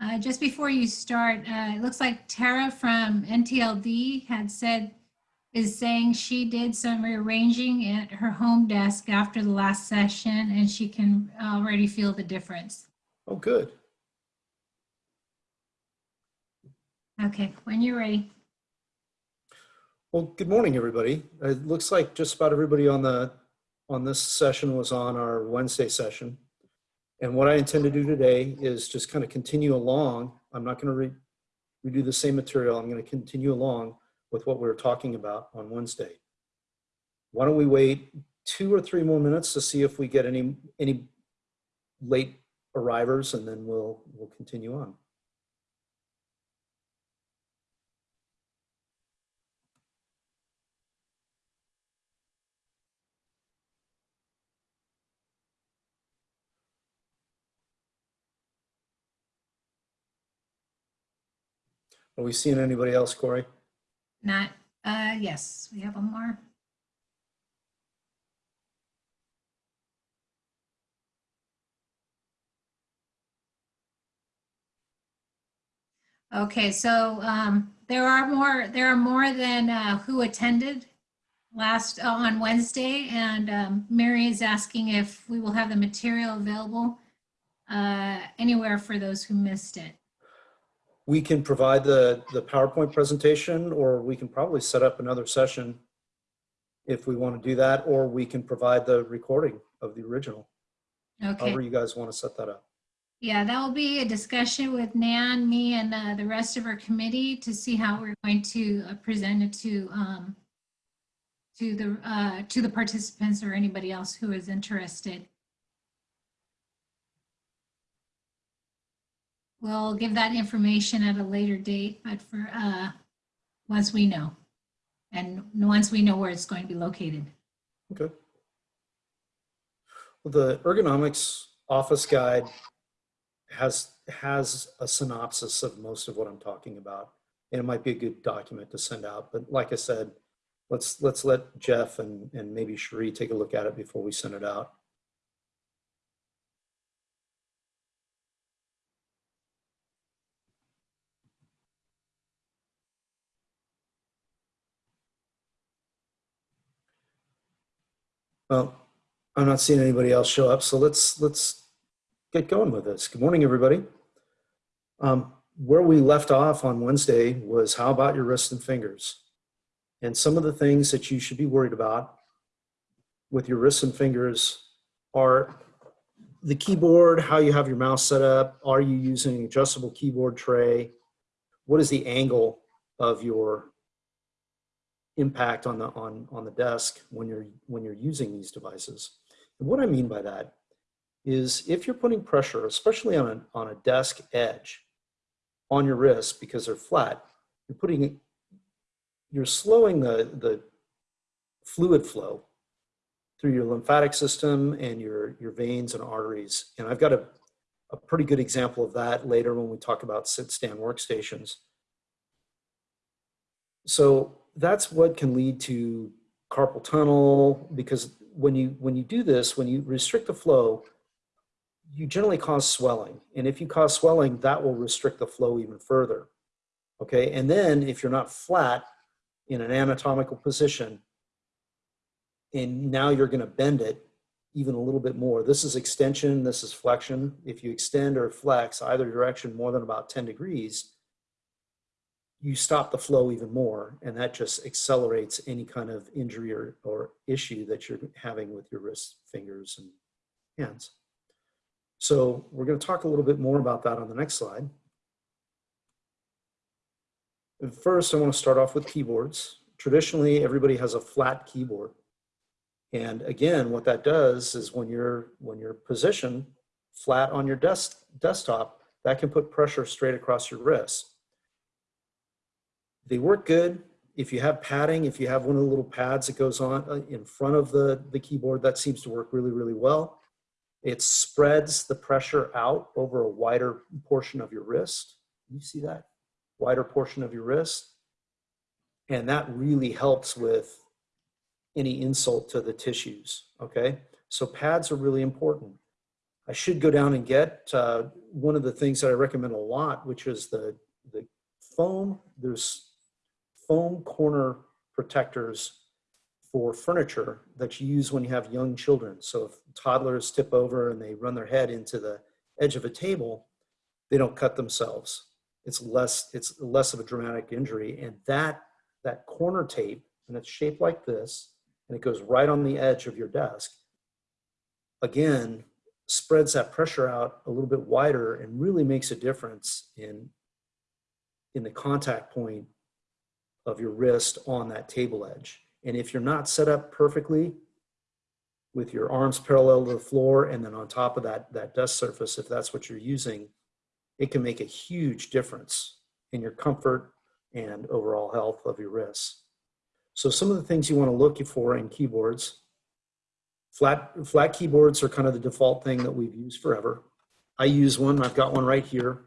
Uh, Just before you start, uh, it looks like Tara from NTLD had said, is saying she did some rearranging at her home desk after the last session and she can already feel the difference. Oh, good. Okay, when you're ready. Well, good morning, everybody. It looks like just about everybody on the, on this session was on our Wednesday session. And what I intend to do today is just kind of continue along. I'm not going to re redo the same material. I'm going to continue along with what we were talking about on Wednesday. Why don't we wait two or three more minutes to see if we get any, any late arrivers and then we'll, we'll continue on. Are we seeing anybody else, Corey? Not, uh, yes, we have one more. Okay, so um, there are more, there are more than uh, who attended last, uh, on Wednesday. And um, Mary is asking if we will have the material available uh, anywhere for those who missed it. We can provide the, the PowerPoint presentation, or we can probably set up another session if we want to do that, or we can provide the recording of the original. Okay. However you guys want to set that up. Yeah, that will be a discussion with Nan, me, and uh, the rest of our committee to see how we're going to uh, present it to um, to the uh, to the participants or anybody else who is interested. We'll give that information at a later date, but for uh, once we know, and once we know where it's going to be located. Okay. Well, the ergonomics office guide has has a synopsis of most of what I'm talking about. And it might be a good document to send out. But like I said, let's let's let Jeff and, and maybe Cherie take a look at it before we send it out. Well, I'm not seeing anybody else show up, so let's let's get going with this. Good morning, everybody. Um, where we left off on Wednesday was how about your wrists and fingers? And some of the things that you should be worried about with your wrists and fingers are the keyboard, how you have your mouse set up. Are you using an adjustable keyboard tray? What is the angle of your impact on the on on the desk when you're when you're using these devices. And what I mean by that is if you're putting pressure, especially on a on a desk edge, on your wrists because they're flat, you're putting you're slowing the the fluid flow through your lymphatic system and your your veins and arteries. And I've got a a pretty good example of that later when we talk about sit stand workstations. So that's what can lead to carpal tunnel because when you when you do this when you restrict the flow you generally cause swelling. And if you cause swelling that will restrict the flow even further. Okay? And then if you're not flat in an anatomical position and now you're going to bend it even a little bit more. This is extension this is flexion. If you extend or flex either direction more than about 10 degrees you stop the flow even more and that just accelerates any kind of injury or, or issue that you're having with your wrists, fingers, and hands. So we're going to talk a little bit more about that on the next slide. And first, I want to start off with keyboards. Traditionally, everybody has a flat keyboard. And again, what that does is when you're, when you're positioned flat on your desk, desktop, that can put pressure straight across your wrist. They work good. If you have padding, if you have one of the little pads that goes on uh, in front of the, the keyboard, that seems to work really, really well. It spreads the pressure out over a wider portion of your wrist. You see that? Wider portion of your wrist. And that really helps with any insult to the tissues, okay? So pads are really important. I should go down and get uh, one of the things that I recommend a lot, which is the, the foam. There's foam corner protectors for furniture that you use when you have young children. So if toddlers tip over and they run their head into the edge of a table, they don't cut themselves. It's less, it's less of a dramatic injury. And that, that corner tape, and it's shaped like this, and it goes right on the edge of your desk, again, spreads that pressure out a little bit wider and really makes a difference in, in the contact point of your wrist on that table edge. And if you're not set up perfectly with your arms parallel to the floor and then on top of that, that desk surface, if that's what you're using, it can make a huge difference in your comfort and overall health of your wrists. So some of the things you want to look for in keyboards, flat, flat keyboards are kind of the default thing that we've used forever. I use one, I've got one right here.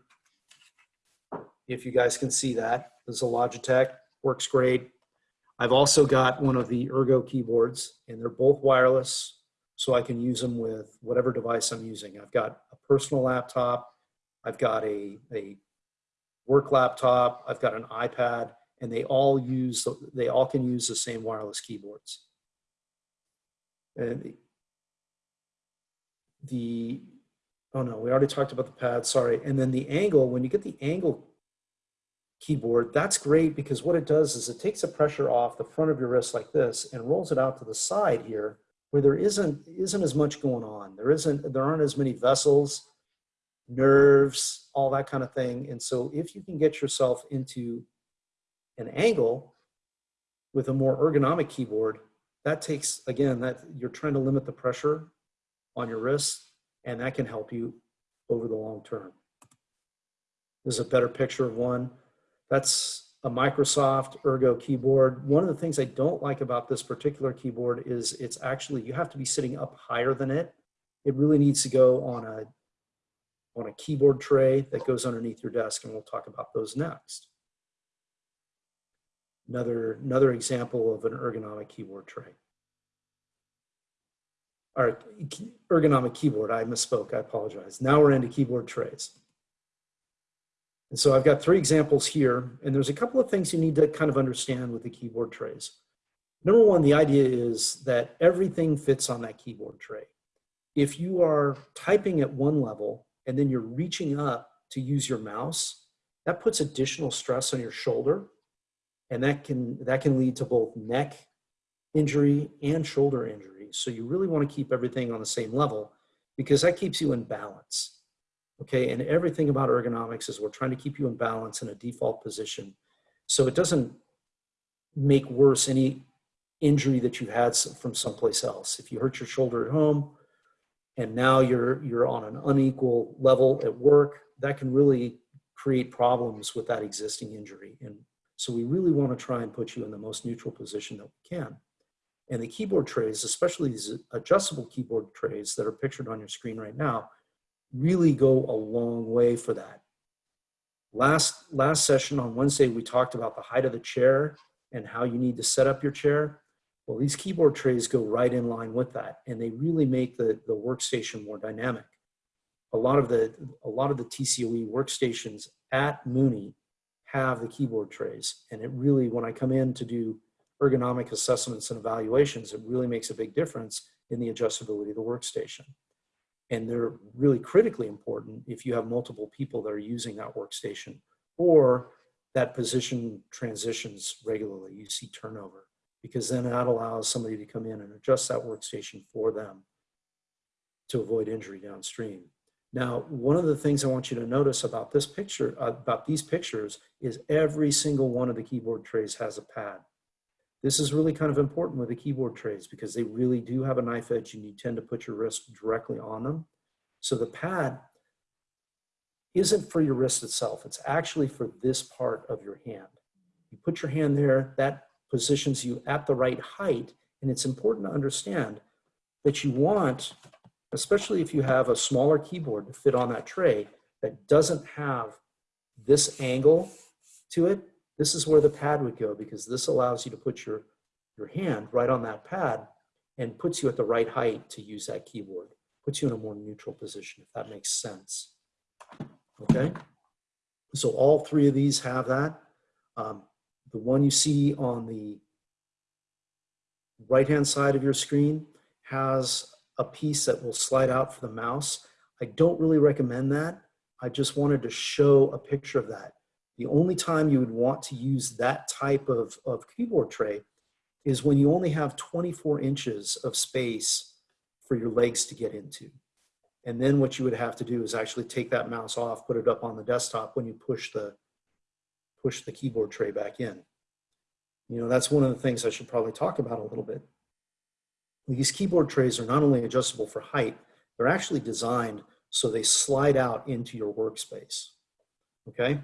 If you guys can see that, this is a Logitech, works great. I've also got one of the Ergo keyboards and they're both wireless so I can use them with whatever device I'm using. I've got a personal laptop, I've got a, a work laptop, I've got an iPad, and they all use, they all can use the same wireless keyboards. And the, oh no, we already talked about the pad, sorry. And then the angle, when you get the angle keyboard, that's great because what it does is it takes the pressure off the front of your wrist like this and rolls it out to the side here where there isn't, isn't as much going on. There isn't, there aren't as many vessels, nerves, all that kind of thing. And so if you can get yourself into an angle with a more ergonomic keyboard, that takes, again, that you're trying to limit the pressure on your wrist and that can help you over the long term. This is a better picture of one. That's a Microsoft Ergo keyboard. One of the things I don't like about this particular keyboard is it's actually, you have to be sitting up higher than it. It really needs to go on a, on a keyboard tray that goes underneath your desk and we'll talk about those next. Another, another example of an ergonomic keyboard tray. All right, ergonomic keyboard, I misspoke, I apologize. Now we're into keyboard trays. And so I've got three examples here, and there's a couple of things you need to kind of understand with the keyboard trays. Number one, the idea is that everything fits on that keyboard tray. If you are typing at one level and then you're reaching up to use your mouse, that puts additional stress on your shoulder, and that can, that can lead to both neck injury and shoulder injury. So you really want to keep everything on the same level because that keeps you in balance. Okay, and everything about ergonomics is we're trying to keep you in balance in a default position. So it doesn't make worse any injury that you've had from someplace else. If you hurt your shoulder at home and now you're, you're on an unequal level at work, that can really create problems with that existing injury. And so we really want to try and put you in the most neutral position that we can. And the keyboard trays, especially these adjustable keyboard trays that are pictured on your screen right now, really go a long way for that. Last, last session on Wednesday, we talked about the height of the chair and how you need to set up your chair. Well, these keyboard trays go right in line with that, and they really make the, the workstation more dynamic. A lot of the, a lot of the TCOE workstations at Mooney have the keyboard trays, and it really, when I come in to do ergonomic assessments and evaluations, it really makes a big difference in the adjustability of the workstation. And they're really critically important if you have multiple people that are using that workstation or that position transitions regularly, you see turnover, because then that allows somebody to come in and adjust that workstation for them to avoid injury downstream. Now, one of the things I want you to notice about this picture, uh, about these pictures, is every single one of the keyboard trays has a pad. This is really kind of important with the keyboard trays because they really do have a knife edge and you tend to put your wrist directly on them. So the pad isn't for your wrist itself. It's actually for this part of your hand. You put your hand there, that positions you at the right height. And it's important to understand that you want, especially if you have a smaller keyboard to fit on that tray that doesn't have this angle to it, this is where the pad would go because this allows you to put your, your hand right on that pad and puts you at the right height to use that keyboard. puts you in a more neutral position, if that makes sense. Okay? So all three of these have that. Um, the one you see on the right-hand side of your screen has a piece that will slide out for the mouse. I don't really recommend that. I just wanted to show a picture of that. The only time you would want to use that type of, of keyboard tray is when you only have 24 inches of space for your legs to get into. And then what you would have to do is actually take that mouse off, put it up on the desktop when you push the, push the keyboard tray back in. You know, that's one of the things I should probably talk about a little bit. These keyboard trays are not only adjustable for height, they're actually designed so they slide out into your workspace. Okay?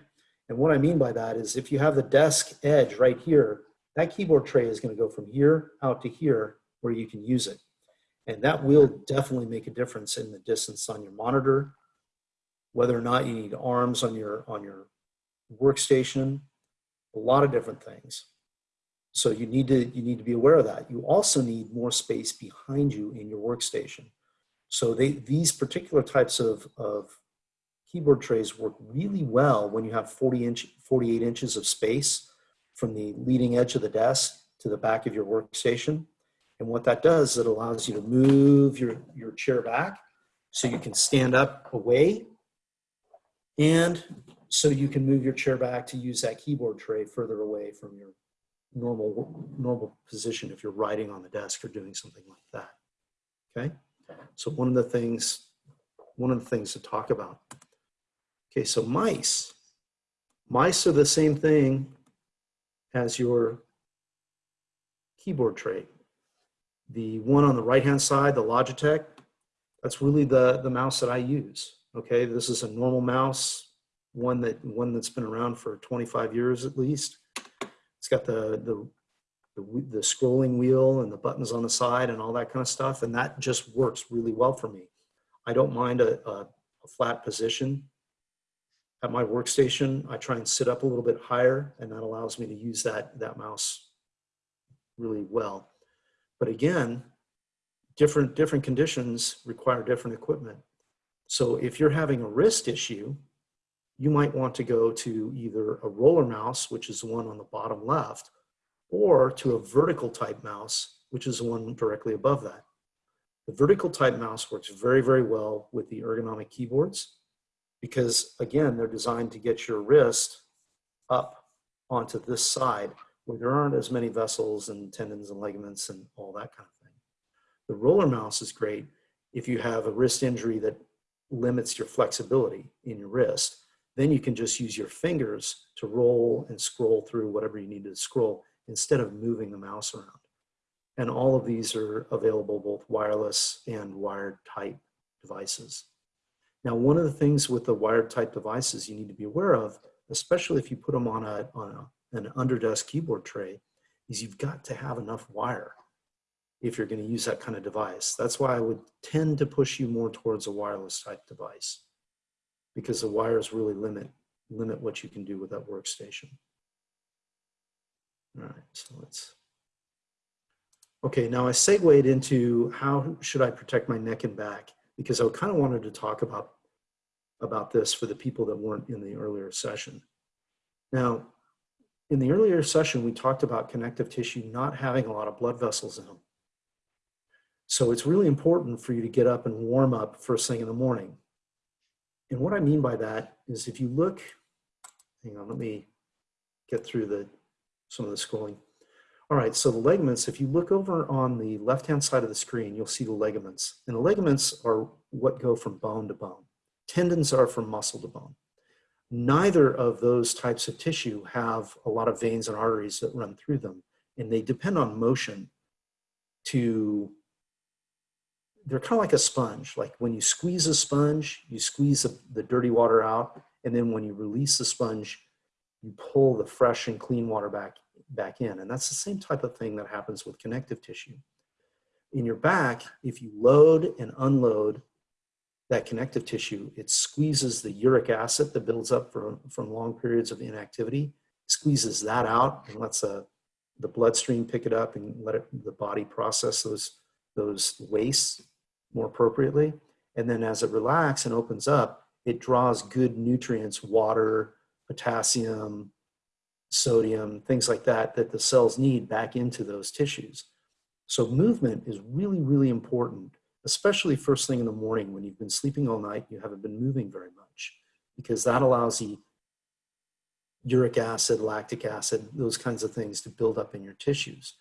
And what I mean by that is if you have the desk edge right here, that keyboard tray is going to go from here out to here where you can use it. And that will definitely make a difference in the distance on your monitor, whether or not you need arms on your, on your workstation, a lot of different things. So you need to, you need to be aware of that. You also need more space behind you in your workstation. So they, these particular types of, of keyboard trays work really well when you have 40 inch, 48 inches of space from the leading edge of the desk to the back of your workstation. And what that does, is it allows you to move your, your chair back so you can stand up away and so you can move your chair back to use that keyboard tray further away from your normal, normal position if you're writing on the desk or doing something like that. Okay, so one of the things, one of the things to talk about. Okay, so mice. Mice are the same thing as your keyboard tray. The one on the right-hand side, the Logitech, that's really the, the mouse that I use. Okay, this is a normal mouse, one that one that's been around for 25 years at least. It's got the, the, the, the scrolling wheel and the buttons on the side and all that kind of stuff. And that just works really well for me. I don't mind a, a, a flat position. At my workstation, I try and sit up a little bit higher and that allows me to use that, that mouse really well. But again, different, different conditions require different equipment. So if you're having a wrist issue, you might want to go to either a roller mouse, which is the one on the bottom left, or to a vertical type mouse, which is the one directly above that. The vertical type mouse works very, very well with the ergonomic keyboards because again, they're designed to get your wrist up onto this side where there aren't as many vessels and tendons and ligaments and all that kind of thing. The roller mouse is great if you have a wrist injury that limits your flexibility in your wrist. Then you can just use your fingers to roll and scroll through whatever you need to scroll instead of moving the mouse around. And all of these are available both wireless and wired type devices. Now, one of the things with the wired type devices you need to be aware of, especially if you put them on, a, on a, an underdesk keyboard tray, is you've got to have enough wire if you're going to use that kind of device. That's why I would tend to push you more towards a wireless type device because the wires really limit, limit what you can do with that workstation. All right, so let's, okay, now I segued into how should I protect my neck and back because I kind of wanted to talk about, about this for the people that weren't in the earlier session. Now, in the earlier session, we talked about connective tissue not having a lot of blood vessels in them. So it's really important for you to get up and warm up first thing in the morning. And what I mean by that is if you look, hang on, let me get through the some of the scrolling. All right, so the ligaments, if you look over on the left-hand side of the screen, you'll see the ligaments. And the ligaments are what go from bone to bone. Tendons are from muscle to bone. Neither of those types of tissue have a lot of veins and arteries that run through them, and they depend on motion to they're kind of like a sponge. Like when you squeeze a sponge, you squeeze the, dirty water out. And then when you release the sponge, you pull the fresh and clean water back, back in. And that's the same type of thing that happens with connective tissue. In your back, if you load and unload that connective tissue, it squeezes the uric acid that builds up from, from long periods of inactivity, squeezes that out and lets a, the bloodstream pick it up and let it, the body process those, those wastes more appropriately. And then as it relaxes and opens up, it draws good nutrients, water, potassium, sodium, things like that, that the cells need back into those tissues. So movement is really, really important, especially first thing in the morning when you've been sleeping all night, you haven't been moving very much, because that allows the uric acid, lactic acid, those kinds of things to build up in your tissues.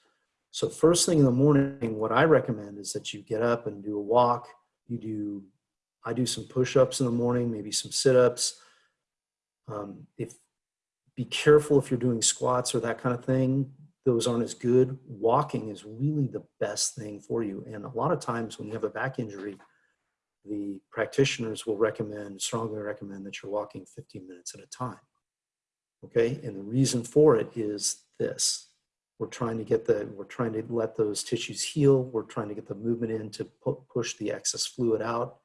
So first thing in the morning, what I recommend is that you get up and do a walk. You do, I do some push-ups in the morning, maybe some sit-ups. Um, if be careful if you're doing squats or that kind of thing. Those aren't as good. Walking is really the best thing for you. And a lot of times when you have a back injury, the practitioners will recommend, strongly recommend that you're walking 15 minutes at a time. Okay, and the reason for it is this. We're trying to get the, we're trying to let those tissues heal. We're trying to get the movement in to pu push the excess fluid out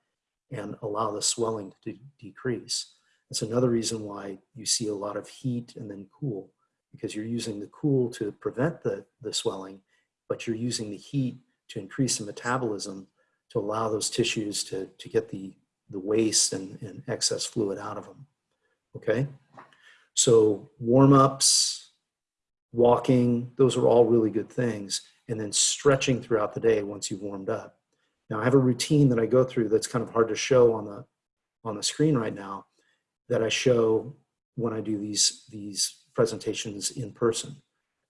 and allow the swelling to decrease. That's another reason why you see a lot of heat and then cool, because you're using the cool to prevent the, the swelling, but you're using the heat to increase the metabolism to allow those tissues to, to get the, the waste and, and excess fluid out of them. Okay? So warm-ups, walking, those are all really good things. And then stretching throughout the day once you've warmed up. Now I have a routine that I go through that's kind of hard to show on the, on the screen right now that I show when I do these, these presentations in person.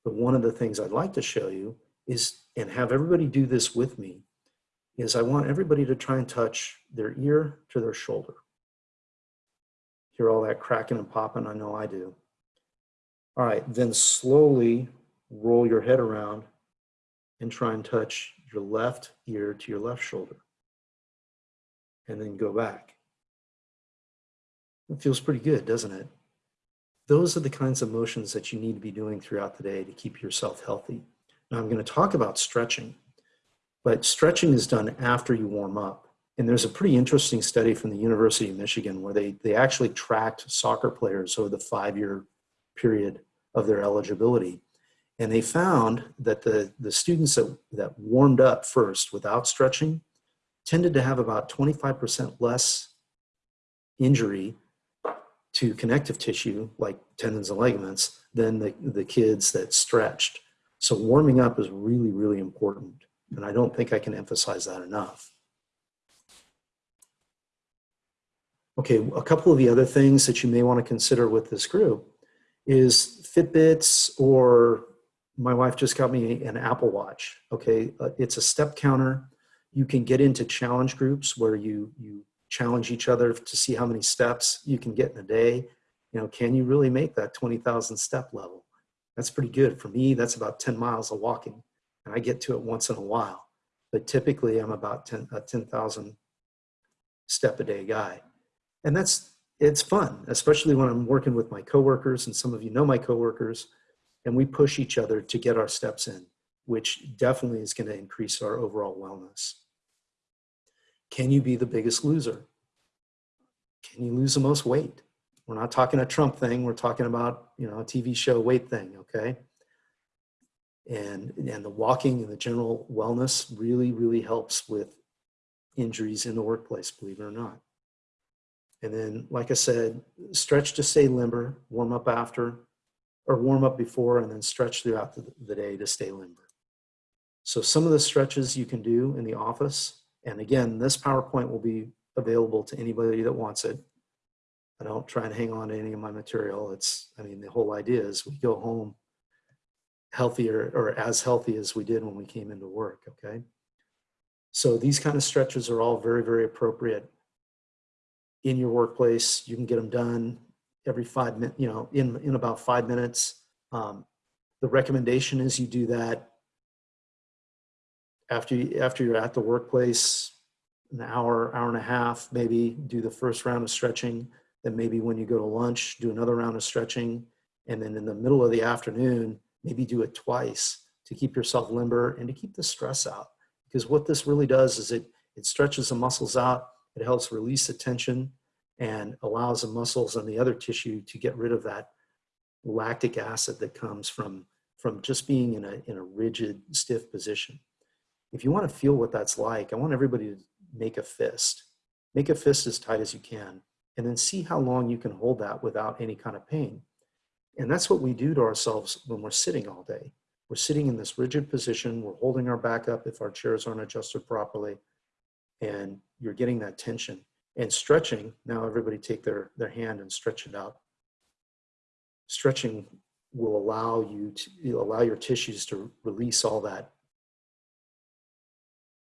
But one of the things I'd like to show you is, and have everybody do this with me, is I want everybody to try and touch their ear to their shoulder. Hear all that cracking and popping? I know I do. All right, then slowly roll your head around and try and touch your left ear to your left shoulder. And then go back. It feels pretty good, doesn't it? Those are the kinds of motions that you need to be doing throughout the day to keep yourself healthy. Now I'm going to talk about stretching, but stretching is done after you warm up. And there's a pretty interesting study from the University of Michigan where they, they actually tracked soccer players over the five-year period of their eligibility. And they found that the, the students that, that warmed up first without stretching tended to have about 25% less injury to connective tissue like tendons and ligaments than the, the kids that stretched. So warming up is really, really important. And I don't think I can emphasize that enough. Okay, a couple of the other things that you may want to consider with this group is Fitbits or my wife just got me an Apple Watch. Okay, uh, it's a step counter. You can get into challenge groups where you, you challenge each other to see how many steps you can get in a day. You know, can you really make that 20,000 step level? That's pretty good. For me, that's about 10 miles of walking. And I get to it once in a while. But typically I'm about 10, a 10,000 step a day guy. And that's, it's fun, especially when I'm working with my coworkers and some of you know my coworkers and we push each other to get our steps in, which definitely is gonna increase our overall wellness. Can you be the biggest loser? Can you lose the most weight? We're not talking a Trump thing. We're talking about, you know, a TV show weight thing, okay? And, and the walking and the general wellness really, really helps with injuries in the workplace, believe it or not. And then, like I said, stretch to stay limber, warm up after, or warm up before, and then stretch throughout the, the day to stay limber. So some of the stretches you can do in the office and again, this PowerPoint will be available to anybody that wants it. I don't try and hang on to any of my material. It's, I mean, the whole idea is we go home healthier or as healthy as we did when we came into work, okay? So these kind of stretches are all very, very appropriate in your workplace. You can get them done every five minutes, you know, in, in about five minutes. Um, the recommendation is you do that after, you, after you're at the workplace, an hour, hour and a half, maybe do the first round of stretching. Then maybe when you go to lunch, do another round of stretching. And then in the middle of the afternoon, maybe do it twice to keep yourself limber and to keep the stress out. Because what this really does is it, it stretches the muscles out, it helps release the tension and allows the muscles and the other tissue to get rid of that lactic acid that comes from, from just being in a, in a rigid, stiff position if you want to feel what that's like, I want everybody to make a fist. Make a fist as tight as you can, and then see how long you can hold that without any kind of pain. And that's what we do to ourselves when we're sitting all day. We're sitting in this rigid position, we're holding our back up if our chairs aren't adjusted properly, and you're getting that tension. And stretching, now everybody take their, their hand and stretch it out. Stretching will allow you to allow your tissues to release all that,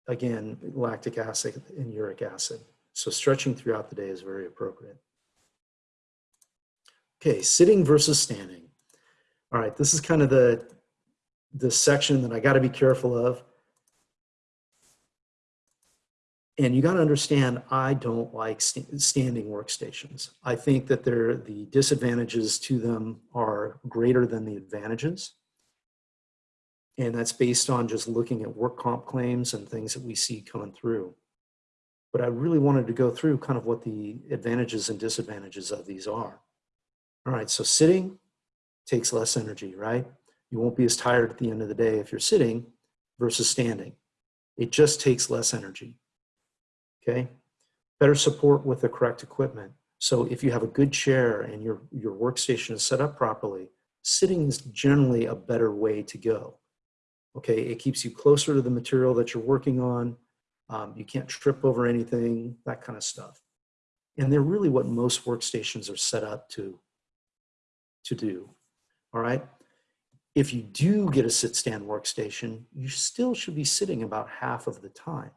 again, lactic acid and uric acid. So stretching throughout the day is very appropriate. Okay, sitting versus standing. All right, this is kind of the, the section that I got to be careful of. And you got to understand, I don't like st standing workstations. I think that they're, the disadvantages to them are greater than the advantages. And that's based on just looking at work comp claims and things that we see coming through. But I really wanted to go through kind of what the advantages and disadvantages of these are. All right, so sitting takes less energy, right? You won't be as tired at the end of the day if you're sitting versus standing. It just takes less energy okay? Better support with the correct equipment. So if you have a good chair and your, your workstation is set up properly, sitting is generally a better way to go. Okay, it keeps you closer to the material that you're working on. Um, you can't trip over anything, that kind of stuff. And they're really what most workstations are set up to, to do, all right? If you do get a sit-stand workstation, you still should be sitting about half of the time,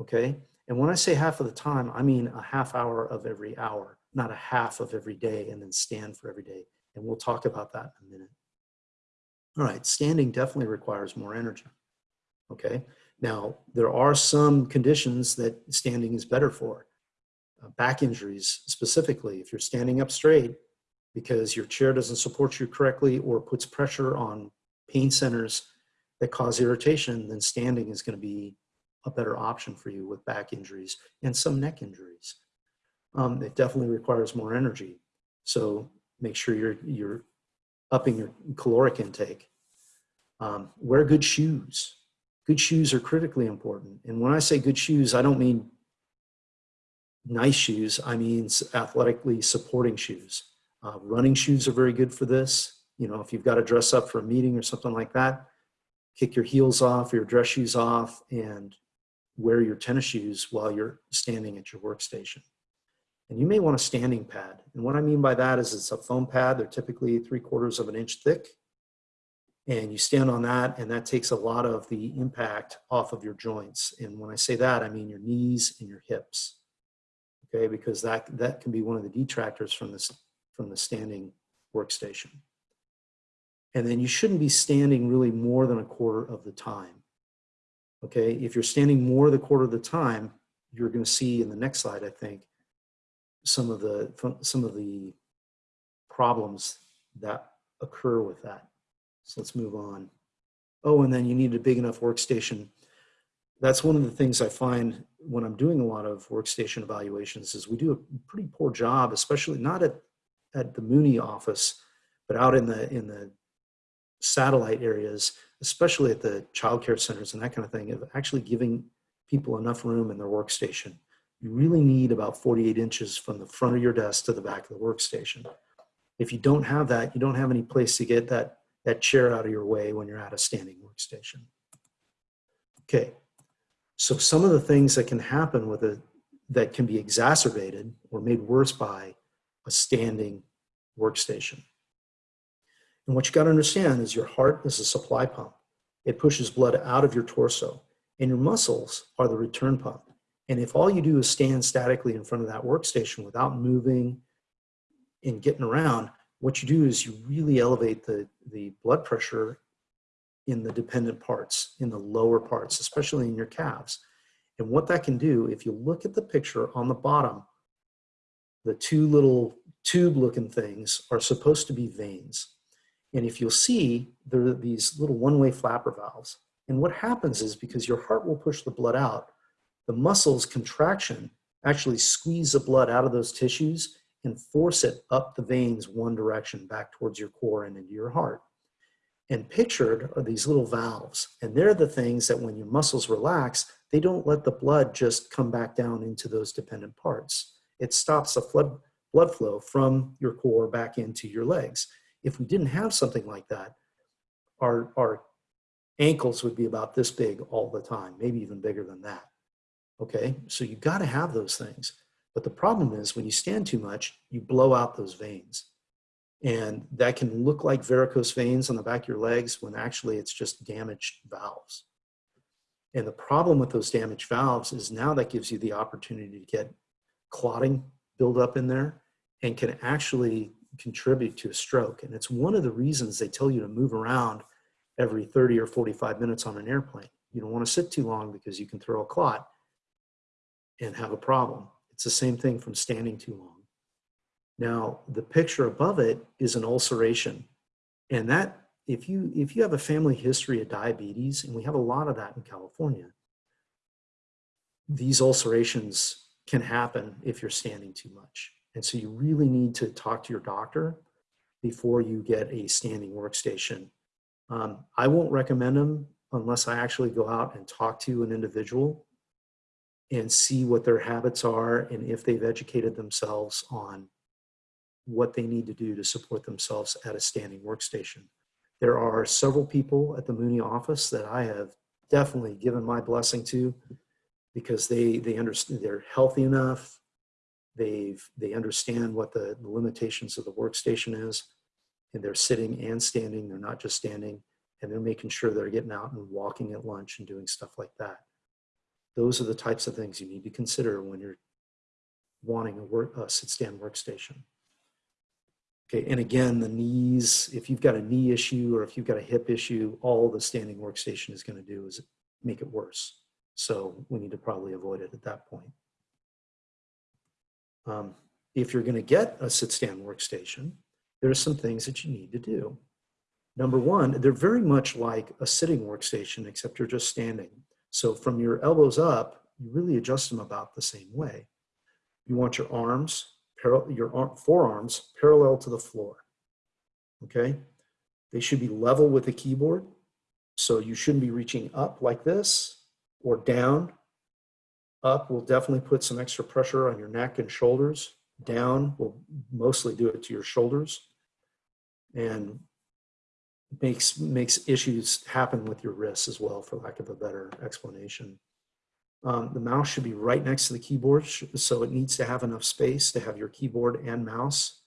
okay? And when I say half of the time, I mean a half hour of every hour, not a half of every day and then stand for every day. And we'll talk about that in a minute. All right, standing definitely requires more energy. Okay, now there are some conditions that standing is better for. Uh, back injuries specifically, if you're standing up straight because your chair doesn't support you correctly or puts pressure on pain centers that cause irritation, then standing is going to be a better option for you with back injuries and some neck injuries. Um, it definitely requires more energy. So make sure you're, you're upping your caloric intake. Um, wear good shoes. Good shoes are critically important. And when I say good shoes, I don't mean nice shoes. I mean athletically supporting shoes. Uh, running shoes are very good for this. You know, if you've got to dress up for a meeting or something like that, kick your heels off your dress shoes off and wear your tennis shoes while you're standing at your workstation. And you may want a standing pad. And what I mean by that is it's a foam pad. They're typically three quarters of an inch thick. And you stand on that and that takes a lot of the impact off of your joints. And when I say that, I mean your knees and your hips. Okay, because that, that can be one of the detractors from this from the standing workstation. And then you shouldn't be standing really more than a quarter of the time. Okay, if you're standing more the quarter of the time, you're going to see in the next slide, I think, some of the some of the problems that occur with that. So let's move on. Oh, and then you need a big enough workstation. That's one of the things I find when I'm doing a lot of workstation evaluations is we do a pretty poor job, especially not at, at the Mooney office, but out in the in the satellite areas especially at the childcare centers and that kind of thing, of actually giving people enough room in their workstation. You really need about 48 inches from the front of your desk to the back of the workstation. If you don't have that, you don't have any place to get that, that chair out of your way when you're at a standing workstation. Okay, so some of the things that can happen with it that can be exacerbated or made worse by a standing workstation. And what you got to understand is your heart is a supply pump. It pushes blood out of your torso and your muscles are the return pump. And if all you do is stand statically in front of that workstation without moving and getting around, what you do is you really elevate the, the blood pressure in the dependent parts, in the lower parts, especially in your calves. And what that can do, if you look at the picture on the bottom, the two little tube looking things are supposed to be veins. And if you'll see, there are these little one-way flapper valves. And what happens is because your heart will push the blood out, the muscles contraction actually squeeze the blood out of those tissues and force it up the veins one direction back towards your core and into your heart. And pictured are these little valves. And they're the things that when your muscles relax, they don't let the blood just come back down into those dependent parts. It stops the flood, blood flow from your core back into your legs. If we didn't have something like that, our, our ankles would be about this big all the time, maybe even bigger than that. Okay, so you got to have those things. But the problem is when you stand too much, you blow out those veins. And that can look like varicose veins on the back of your legs when actually it's just damaged valves. And the problem with those damaged valves is now that gives you the opportunity to get clotting build up in there and can actually contribute to a stroke. And it's one of the reasons they tell you to move around every 30 or 45 minutes on an airplane. You don't want to sit too long because you can throw a clot and have a problem. It's the same thing from standing too long. Now, the picture above it is an ulceration. And that, if you, if you have a family history of diabetes, and we have a lot of that in California, these ulcerations can happen if you're standing too much. And so you really need to talk to your doctor before you get a standing workstation. Um, I won't recommend them unless I actually go out and talk to an individual and see what their habits are and if they've educated themselves on what they need to do to support themselves at a standing workstation. There are several people at the Mooney office that I have definitely given my blessing to because they, they understand they're healthy enough. They've, they understand what the, the limitations of the workstation is and they're sitting and standing. They're not just standing and they're making sure they're getting out and walking at lunch and doing stuff like that. Those are the types of things you need to consider when you're wanting a, work, a sit-stand workstation. Okay, and again, the knees, if you've got a knee issue or if you've got a hip issue, all the standing workstation is gonna do is make it worse. So we need to probably avoid it at that point. Um, if you're gonna get a sit-stand workstation, there are some things that you need to do. Number one, they're very much like a sitting workstation, except you're just standing. So from your elbows up, you really adjust them about the same way. You want your arms your arm, forearms parallel to the floor. Okay? They should be level with the keyboard. So you shouldn't be reaching up like this or down. Up will definitely put some extra pressure on your neck and shoulders. Down will mostly do it to your shoulders and makes makes issues happen with your wrists as well, for lack of a better explanation. Um, the mouse should be right next to the keyboard, so it needs to have enough space to have your keyboard and mouse.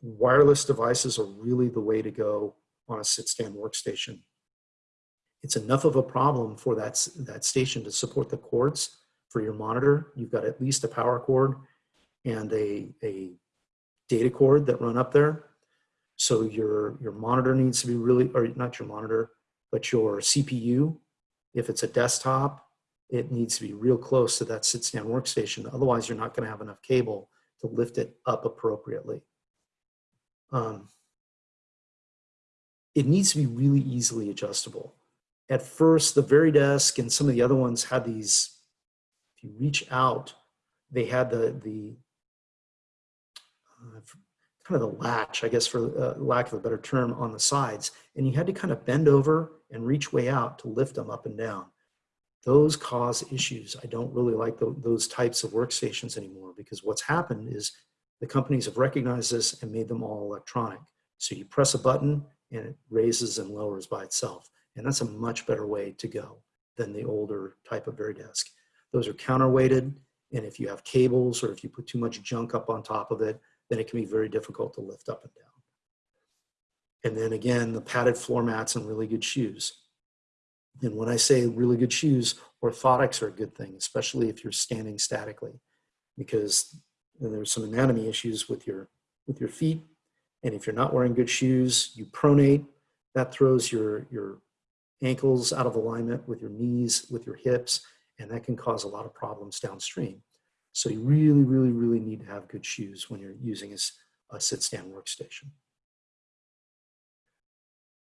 Wireless devices are really the way to go on a sit-stand workstation. It's enough of a problem for that, that station to support the cords for your monitor. You've got at least a power cord and a, a data cord that run up there. So your, your monitor needs to be really, or not your monitor, but your CPU. If it's a desktop, it needs to be real close to that sit-stand workstation. Otherwise, you're not going to have enough cable to lift it up appropriately. Um, it needs to be really easily adjustable. At first, the very Varidesk and some of the other ones had these, if you reach out, they had the, the kind of the latch, I guess for uh, lack of a better term, on the sides. And you had to kind of bend over and reach way out to lift them up and down those cause issues. I don't really like the, those types of workstations anymore because what's happened is the companies have recognized this and made them all electronic. So you press a button and it raises and lowers by itself. And that's a much better way to go than the older type of Varidesk. Those are counterweighted. And if you have cables or if you put too much junk up on top of it, then it can be very difficult to lift up and down. And then again, the padded floor mats and really good shoes. And when I say really good shoes, orthotics are a good thing, especially if you're standing statically, because there's some anatomy issues with your, with your feet. And if you're not wearing good shoes, you pronate, that throws your, your ankles out of alignment with your knees, with your hips, and that can cause a lot of problems downstream. So you really, really, really need to have good shoes when you're using a, a sit-stand workstation.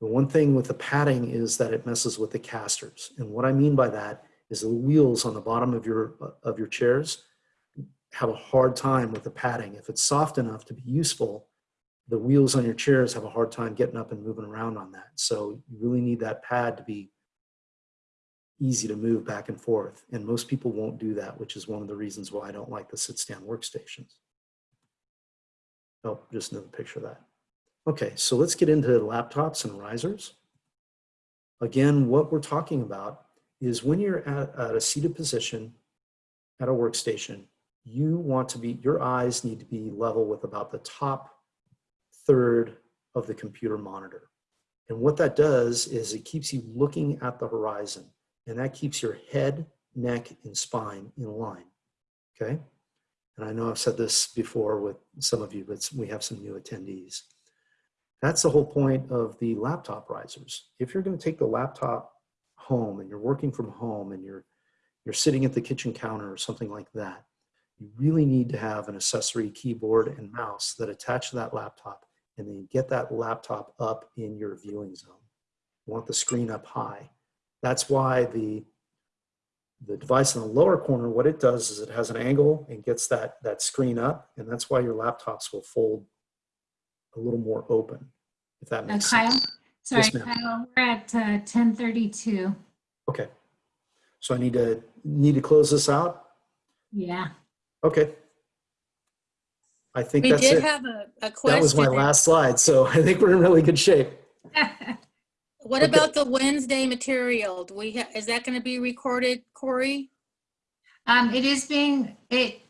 The one thing with the padding is that it messes with the casters. And what I mean by that is the wheels on the bottom of your, of your chairs have a hard time with the padding. If it's soft enough to be useful, the wheels on your chairs have a hard time getting up and moving around on that. So you really need that pad to be easy to move back and forth. And most people won't do that, which is one of the reasons why I don't like the sit-stand workstations. Oh, just another picture of that. Okay, so let's get into laptops and risers. Again, what we're talking about is when you're at, at a seated position at a workstation, you want to be, your eyes need to be level with about the top third of the computer monitor. And what that does is it keeps you looking at the horizon and that keeps your head, neck, and spine in line, okay? And I know I've said this before with some of you, but we have some new attendees. That's the whole point of the laptop risers. If you're gonna take the laptop home and you're working from home and you're, you're sitting at the kitchen counter or something like that, you really need to have an accessory keyboard and mouse that attach to that laptop and then get that laptop up in your viewing zone. You want the screen up high. That's why the, the device in the lower corner, what it does is it has an angle and gets that, that screen up. And that's why your laptops will fold a little more open, if that Uh, makes Kyle, sense. sorry, Yes. Kyle, we're at uh, 10:32. Okay. So I need to, need to close this out? Yeah. Okay. I think We that's did it. have a, a question. That was my last slide. So I think we're in really good shape. What about the Wednesday material? Do we, ha- is that going to be recorded, Corey? Um, it is being, it,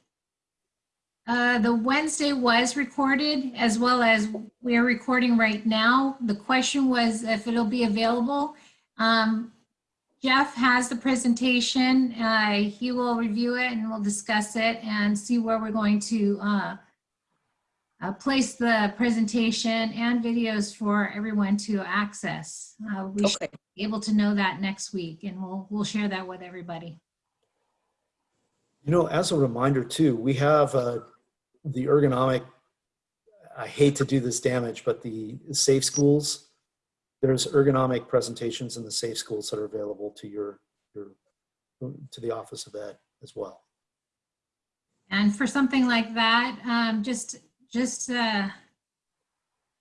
uh, the Wednesday was recorded as well as we're recording right now. The question was if it'll be available. Um, Jeff has the presentation. Uh, he will review it and we'll discuss it and see where we're going to, uh, uh, place the presentation and videos for everyone to access. Uh, we should be able to know that next week and we'll, we'll share that with everybody. You know, as a reminder too, we have uh, the ergonomic, I hate to do this damage, but the safe schools, there's ergonomic presentations in the safe schools that are available to your, your, to the Office of Ed as well. And for something like that, um, just, just, uh,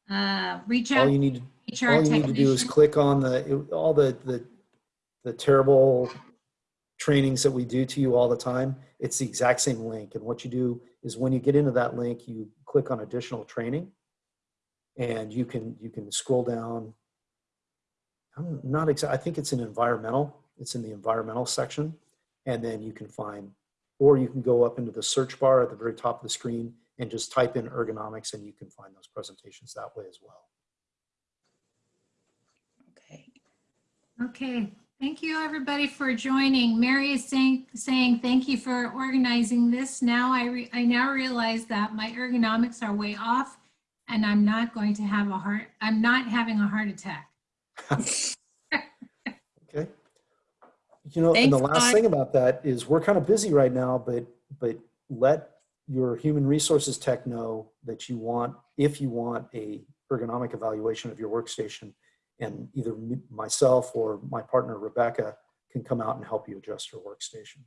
uh, reach All out you need, to all you need to do is click on the, all the, the, the terrible trainings that we do to you all the time. It's the exact same link. And what you do is when you get into that link, you click on additional training and you can, you can scroll down. I'm not exact, I think it's in environmental. It's in the environmental section. And then you can find, or you can go up into the search bar at the very top of the screen and just type in ergonomics and you can find those presentations that way as well. okay. Okay, thank you, everybody, for joining. Mary is saying, saying thank you for organizing this. Now I, re- I now realize that my ergonomics are way off and I'm not going to have a heart, I'm not having a heart attack. Okay. You know, and the last Todd. thing about that is we're kind of busy right now, but, but let your human resources tech know that you want, if you want a ergonomic evaluation of your workstation and either myself or my partner Rebecca can come out and help you adjust your workstation.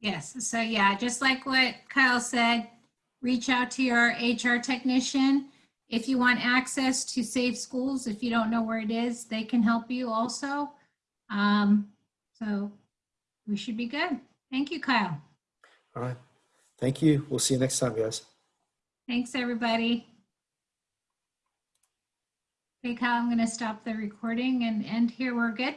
Yes, so yeah, just like what Kyle said, reach out to your HR technician. If you want access to Safe Schools, if you don't know where it is, they can help you also. Um, so we should be good. Thank you, Kyle. All right. Thank you. We'll see you next time, guys. Thanks, everybody. Okay, Kyle, I'm gonna stop the recording and end here. We're good?